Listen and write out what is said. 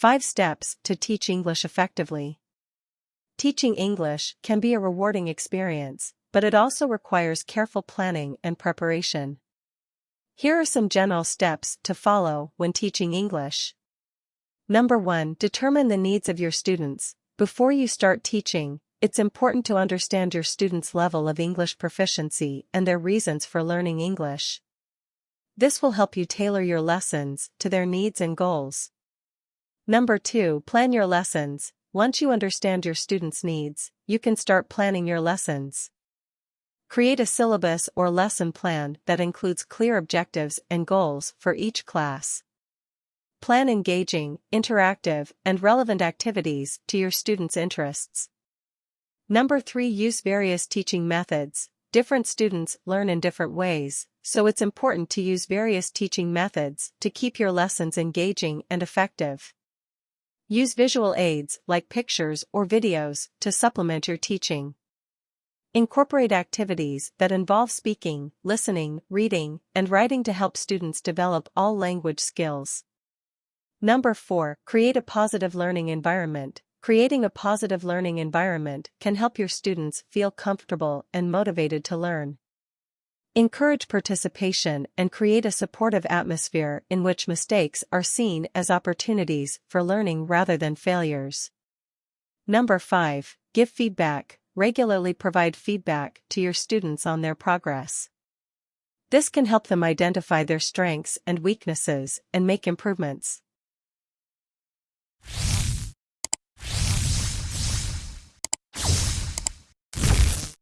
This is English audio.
5 Steps to Teach English Effectively. Teaching English can be a rewarding experience, but it also requires careful planning and preparation. Here are some general steps to follow when teaching English. Number 1. Determine the needs of your students. Before you start teaching, it's important to understand your students' level of English proficiency and their reasons for learning English. This will help you tailor your lessons to their needs and goals. Number 2. Plan your lessons. Once you understand your students' needs, you can start planning your lessons. Create a syllabus or lesson plan that includes clear objectives and goals for each class. Plan engaging, interactive, and relevant activities to your students' interests. Number 3 Use various teaching methods. Different students learn in different ways, so it's important to use various teaching methods to keep your lessons engaging and effective. Use visual aids like pictures or videos to supplement your teaching. Incorporate activities that involve speaking, listening, reading, and writing to help students develop all language skills. Number 4. Create a positive learning environment. Creating a positive learning environment can help your students feel comfortable and motivated to learn. Encourage participation and create a supportive atmosphere in which mistakes are seen as opportunities for learning rather than failures. Number 5. Give feedback. Regularly provide feedback to your students on their progress. This can help them identify their strengths and weaknesses and make improvements.